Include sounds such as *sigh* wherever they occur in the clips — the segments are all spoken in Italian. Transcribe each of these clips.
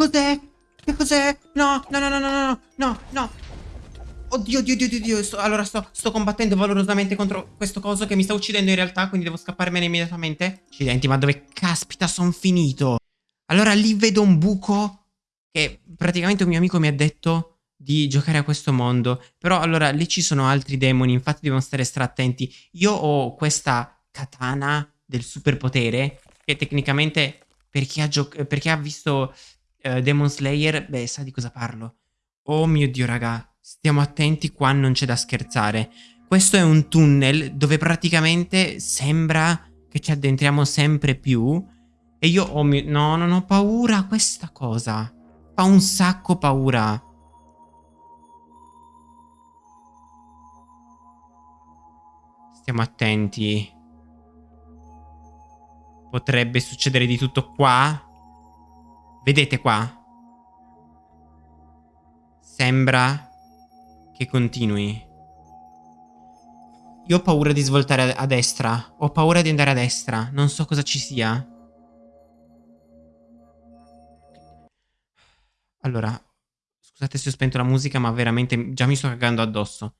Cos'è? Che cos'è? No, no, no, no, no, no, no, no. Oddio, oddio, oddio, oddio. Sto, allora sto, sto combattendo valorosamente contro questo coso che mi sta uccidendo in realtà, quindi devo scapparmene immediatamente. Accidenti, ma dove caspita sono finito? Allora lì vedo un buco che praticamente un mio amico mi ha detto di giocare a questo mondo. Però allora lì ci sono altri demoni, infatti devono stare stra attenti. Io ho questa katana del superpotere che tecnicamente per chi ha, per chi ha visto uh, Demon Slayer, beh, sa di cosa parlo. Oh mio Dio, raga, stiamo attenti, qua non c'è da scherzare. Questo è un tunnel dove praticamente sembra che ci addentriamo sempre più. E io ho mio... No, non ho paura questa cosa. Fa un sacco paura. Stiamo attenti. Potrebbe succedere di tutto qua. Vedete qua? Sembra che continui. Io ho paura di svoltare a destra. Ho paura di andare a destra. Non so cosa ci sia. Allora, scusate se ho spento la musica, ma veramente già mi sto cagando addosso.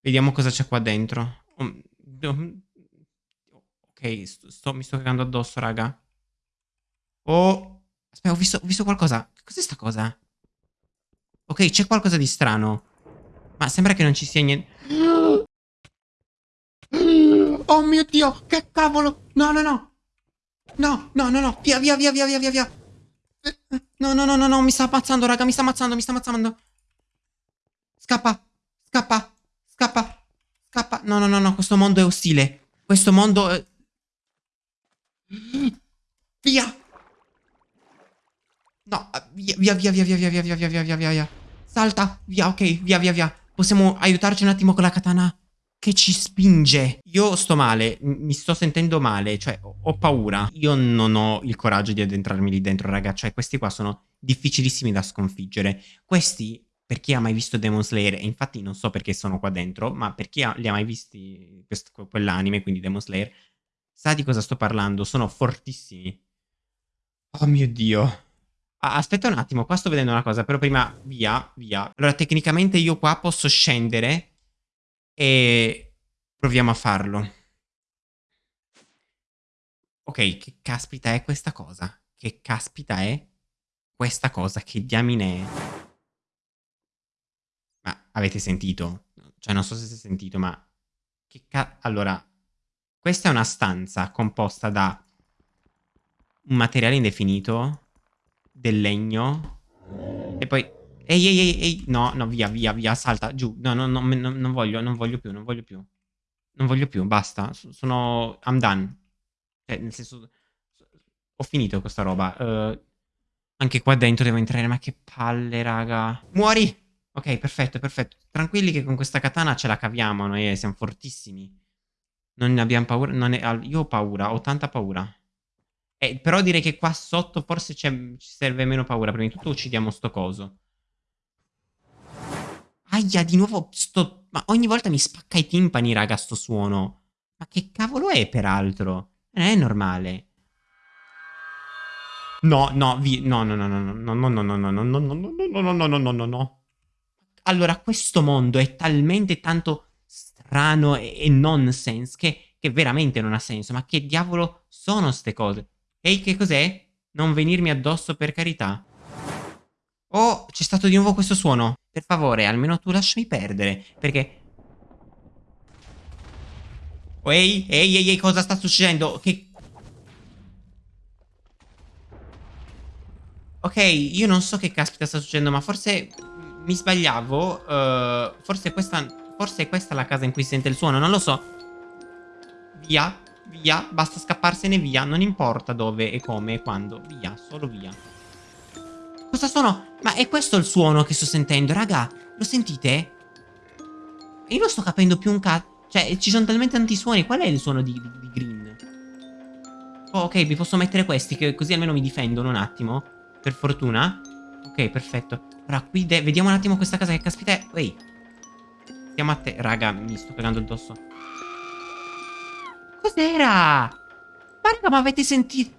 Vediamo cosa c'è qua dentro. Ok, sto, mi sto cagando addosso, raga. Oh, aspetta, ho visto, ho visto qualcosa. Cos'è sta cosa? Ok, c'è qualcosa di strano. Ma sembra che non ci sia niente. Oh mio Dio, che cavolo. No, no, no. No, no, no, no. Via, via, via, via, via, via. No, no, no, no, no. Mi sta ammazzando, raga. Mi sta ammazzando, mi sta ammazzando. Scappa. Scappa. Scappa. Scappa. No, no, no, no, questo mondo è ostile. Questo mondo è... Via. No, via, via, via, via, via, via, via, via, via, via, via, via. Salta. Via, ok, via, via, via. Possiamo aiutarci un attimo con la katana che ci spinge. Io sto male, mi sto sentendo male, cioè ho paura. Io non ho il coraggio di addentrarmi lì dentro, raga. Cioè, questi qua sono difficilissimi da sconfiggere. Questi per chi ha mai visto Demon Slayer, e infatti non so perché sono qua dentro, ma per chi ha, li ha mai visti quell'anime, quindi Demon Slayer, sa di cosa sto parlando, sono fortissimi. Oh mio Dio. Aspetta un attimo, qua sto vedendo una cosa, però prima via, via. Allora, tecnicamente io qua posso scendere e proviamo a farlo. Ok, che caspita è questa cosa? Che caspita è questa cosa? Che diamine è? Avete sentito? Cioè, non so se si è sentito, ma... Che ca... Allora, questa è una stanza composta da un materiale indefinito, del legno, e poi... Ehi, ehi, ehi, ehi, no, no, via, via, via, salta, giù. No, no, no, no non voglio, non voglio più, non voglio più. Non voglio più, basta. Sono... I'm done. Cioè, nel senso... Ho finito questa roba. Uh, anche qua dentro devo entrare, ma che palle, raga. Muori! Ok, perfetto, perfetto. Tranquilli che con questa katana ce la caviamo noi, eh, siamo fortissimi. Non ne abbiamo paura. È, io ho paura, ho tanta paura. Eh, però direi che qua sotto forse ci serve meno paura. Prima di tutto uccidiamo sto coso. Aia, di nuovo sto... Ma ogni volta mi spacca i timpani, raga, sto suono. Ma che cavolo è, peraltro? Non è normale. No, no, vi... No, no, no, no, no, no, no, no, no, no, no, no, no, no, no, no, no, no, no. Allora, questo mondo è talmente tanto strano e, e nonsense che, che veramente non ha senso. Ma che diavolo sono ste cose? Ehi, che cos'è? Non venirmi addosso per carità. Oh, c'è stato di nuovo questo suono. Per favore, almeno tu lasciami perdere. Perché... Oh, ehi, ehi, ehi, cosa sta succedendo? Che... Ok, io non so che caspita sta succedendo, ma forse mi sbagliavo. Uh, forse, questa, forse è questa la casa in cui si sente il suono, non lo so. Via, via, basta scapparsene via. Non importa dove e come e quando. Via, solo via. Cosa sono? Ma è questo il suono che sto sentendo, raga? Lo sentite? Io non sto capendo più un cazzo. Cioè, ci sono talmente tanti suoni. Qual è il suono di, di, di Green? Oh, ok, mi posso mettere questi, così almeno mi difendono un attimo. Per fortuna. Ok, perfetto. Ora, qui vediamo un attimo questa casa che caspita è. Ehi. Stiamo a te. Raga, mi sto pegando addosso. Cos'era? Ma raga, ma avete sentito?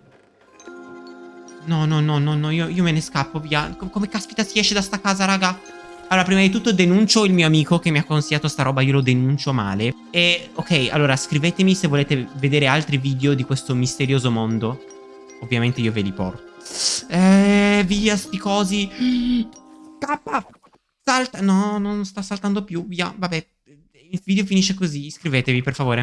No, no, no, no, no, io, io me ne scappo via. Com- come caspita si esce da sta casa, raga? Allora, prima di tutto denuncio il mio amico che mi ha consigliato sta roba, io lo denuncio male. E, ok, allora, scrivetemi se volete vedere altri video di questo misterioso mondo. Ovviamente io ve li porto. Eh, via, sti cosi. *gasps* Kappa! Salta! No, non sta saltando più, via, vabbè. Il video finisce così, iscrivetevi, per favore.